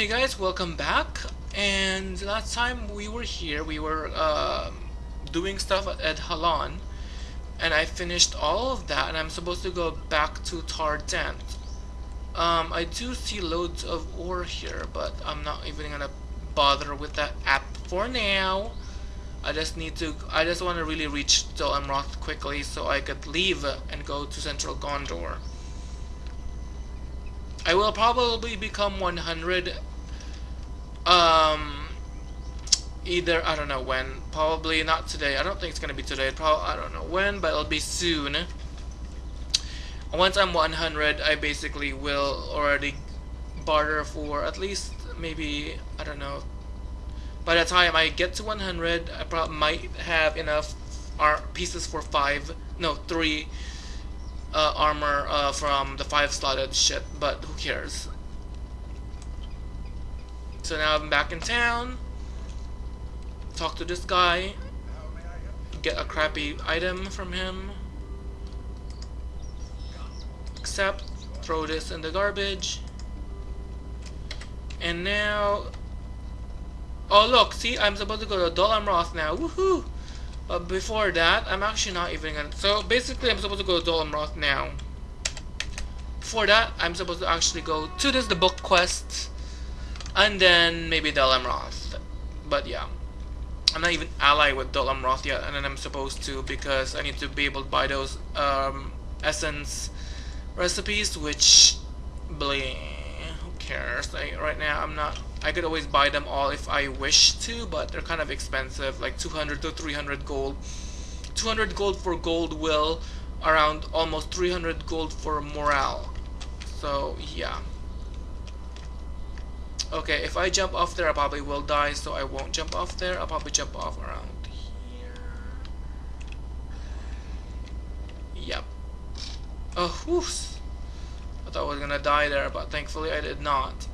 Hey guys, welcome back. And last time we were here, we were um, doing stuff at Halan, and I finished all of that, and I'm supposed to go back to Tardent. Um, I do see loads of ore here, but I'm not even gonna bother with that app for now. I just need to, I just want to really reach Dol Amroth quickly so I could leave and go to Central Gondor. I will probably become 100 um either I don't know when. Probably not today. I don't think it's gonna be today. Probably I don't know when but it'll be soon. Once I'm 100 I basically will already barter for at least maybe I don't know. By the time I get to 100 I probably might have enough pieces for five no three uh, armor uh, from the five slotted shit, but who cares? So now I'm back in town. Talk to this guy. Get a crappy item from him. Accept. Throw this in the garbage. And now... Oh look, see, I'm supposed to go to Dol Amroth now. Woohoo! But before that, I'm actually not even gonna... So basically, I'm supposed to go to Dol Amroth now. Before that, I'm supposed to actually go to this, the book quest. And then maybe Amroth. But yeah. I'm not even allied with Amroth yet, and then I'm supposed to because I need to be able to buy those um, essence recipes, which... Bling. Who cares? Right now, I'm not I could always buy them all if I wish to, but they're kind of expensive, like 200 to 300 gold. 200 gold for gold will, around almost 300 gold for morale. So, yeah. Okay, if I jump off there, I probably will die, so I won't jump off there. I'll probably jump off around here. Yep. Oh, whew. I thought I was gonna die there, but thankfully I did not.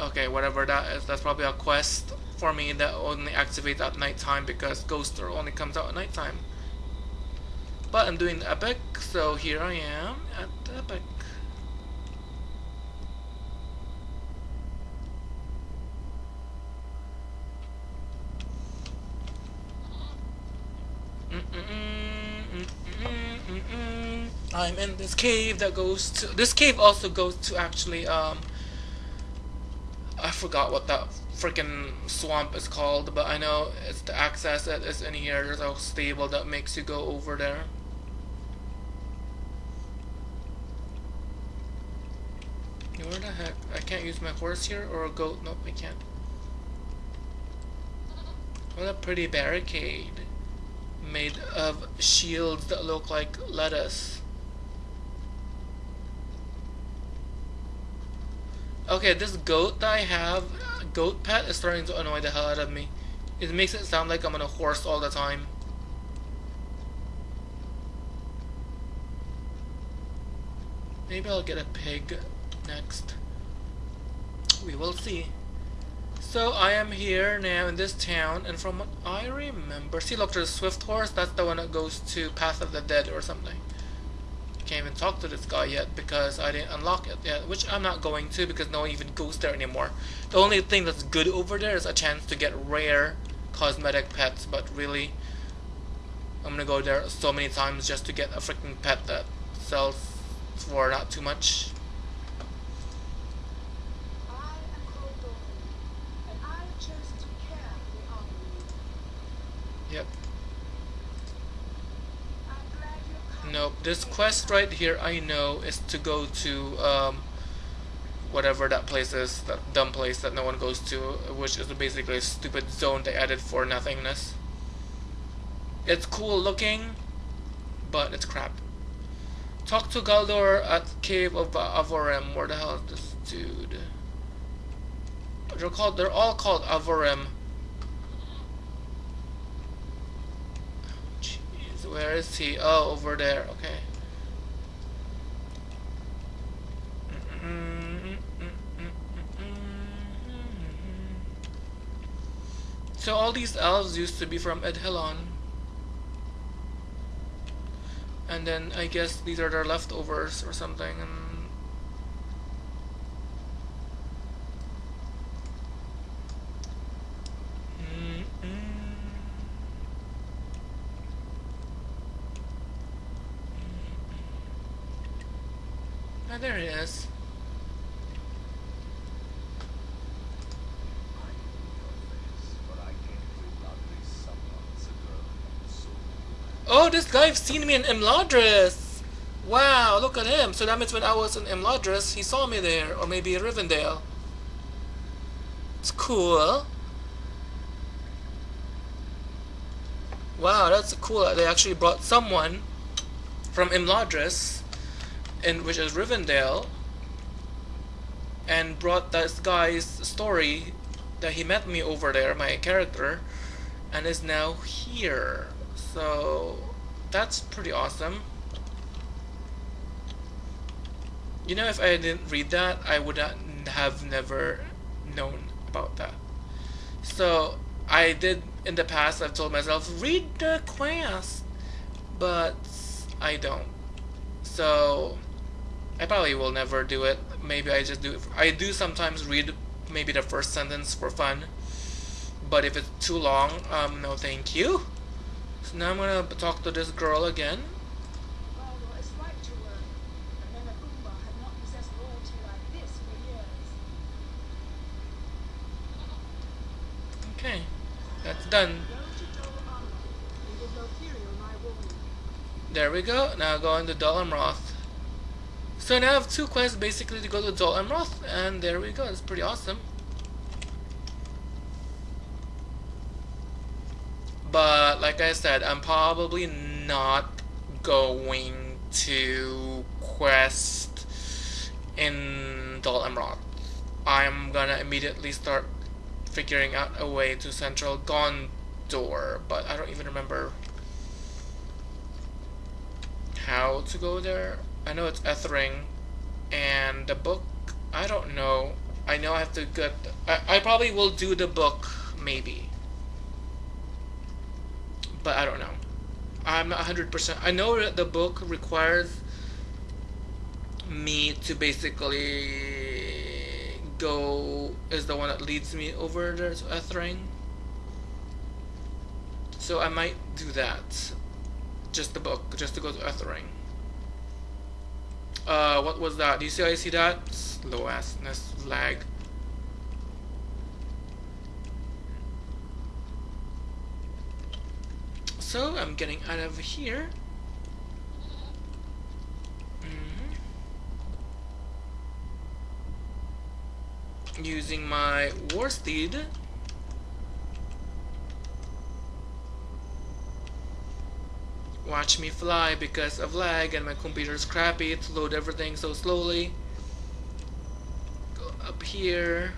Okay, whatever that is, that's probably a quest for me that only activates at nighttime because Ghoster only comes out at nighttime. But I'm doing epic, so here I am at epic. I'm in this cave that goes to this cave also goes to actually um I forgot what that freaking swamp is called, but I know it's the access that is in here. There's a stable that makes you go over there. Where the heck? I can't use my horse here or a goat? Nope, I can't. What a pretty barricade. Made of shields that look like lettuce. Okay, this goat that I have, goat pet, is starting to annoy the hell out of me. It makes it sound like I'm on a horse all the time. Maybe I'll get a pig next. We will see. So I am here now in this town, and from what I remember, see look, there's swift horse. That's the one that goes to Path of the Dead or something can't even talk to this guy yet because I didn't unlock it yet, which I'm not going to because no one even goes there anymore. The only thing that's good over there is a chance to get rare cosmetic pets, but really, I'm gonna go there so many times just to get a freaking pet that sells for not too much. Nope. This quest right here I know is to go to um, whatever that place is, that dumb place that no one goes to, which is basically a stupid zone they added for nothingness. It's cool looking, but it's crap. Talk to Galdor at Cave of Avorim. Where the hell is this dude? They're called. They're all called Avorim. Where is he? Oh, over there. Okay. So all these elves used to be from Edhellond. And then I guess these are their leftovers or something. And Ah, there it is. Oh, this guy's seen me in Imladris! Wow, look at him. So that means when I was in Imladris, he saw me there. Or maybe Rivendell. It's cool. Wow, that's cool. They actually brought someone from Imladris, in which is Rivendell, and brought this guy's story that he met me over there, my character, and is now here. So that's pretty awesome. You know, if I didn't read that, I would have never known about that. So I did in the past. I've told myself read the quest, but I don't. So I probably will never do it. Maybe I just do it. I do sometimes read maybe the first sentence for fun, but if it's too long, um, no, thank you. So now I'm gonna talk to this girl again. Okay, that's done. There we go. Now going to Dol Amroth. So now I have two quests basically to go to Dol Amroth, and there we go. It's pretty awesome. But like I said, I'm probably not going to quest in Dol Amroth. I'm gonna immediately start figuring out a way to Central Gondor, but I don't even remember how to go there. I know it's Ethering, and the book, I don't know. I know I have to get, I, I probably will do the book, maybe but I don't know. I'm not 100%. I know that the book requires me to basically go is the one that leads me over there to Ethering. So I might do that. Just the book, just to go to Ethring. Uh, what was that? Do you see I see that? Slow assness lag. So I'm getting out of here. Mm -hmm. Using my war steed. Watch me fly because of lag and my computer's crappy to load everything so slowly. Go up here.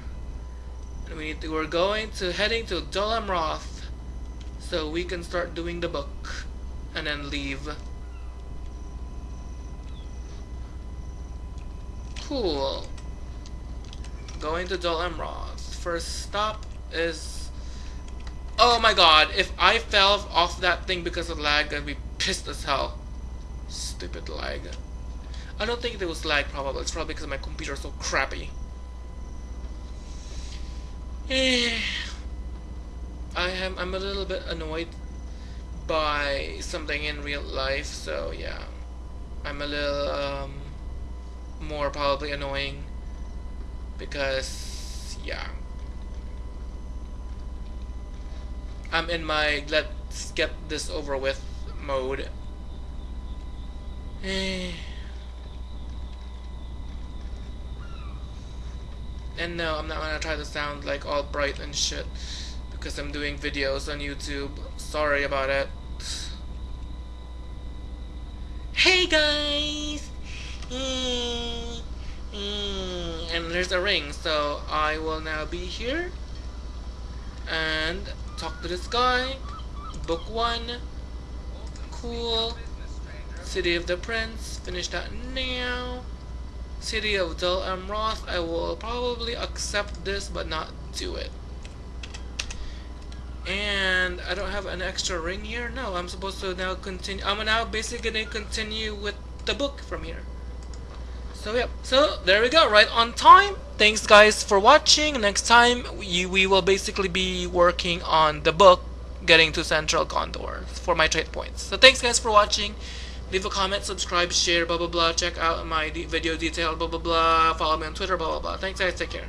And we need to, we're going to heading to Dol Amroth so we can start doing the book and then leave. Cool. Going to Dol Amroth. First stop is... Oh my god, if I fell off that thing because of lag, I'd be pissed as hell. Stupid lag. I don't think it was lag probably, it's probably because my computer's so crappy. I am I'm a little bit annoyed by something in real life, so yeah. I'm a little um, more probably annoying because yeah. I'm in my let's get this over with mode. And no, I'm not gonna try to sound like all bright and shit because I'm doing videos on YouTube. Sorry about it. Hey guys! And there's a ring, so I will now be here and talk to this guy. Book 1. Cool. City of the Prince. Finish that now. City of Dol Amroth. I will probably accept this but not do it. And I don't have an extra ring here? No, I'm supposed to now continue. I'm now basically going to continue with the book from here. So yep. So there we go, right on time. Thanks guys for watching. Next time we, we will basically be working on the book getting to Central Gondor for my trade points. So thanks guys for watching. Leave a comment, subscribe, share, blah blah blah. Check out my video detail, blah blah blah. Follow me on Twitter, blah blah blah. Thanks guys, take care.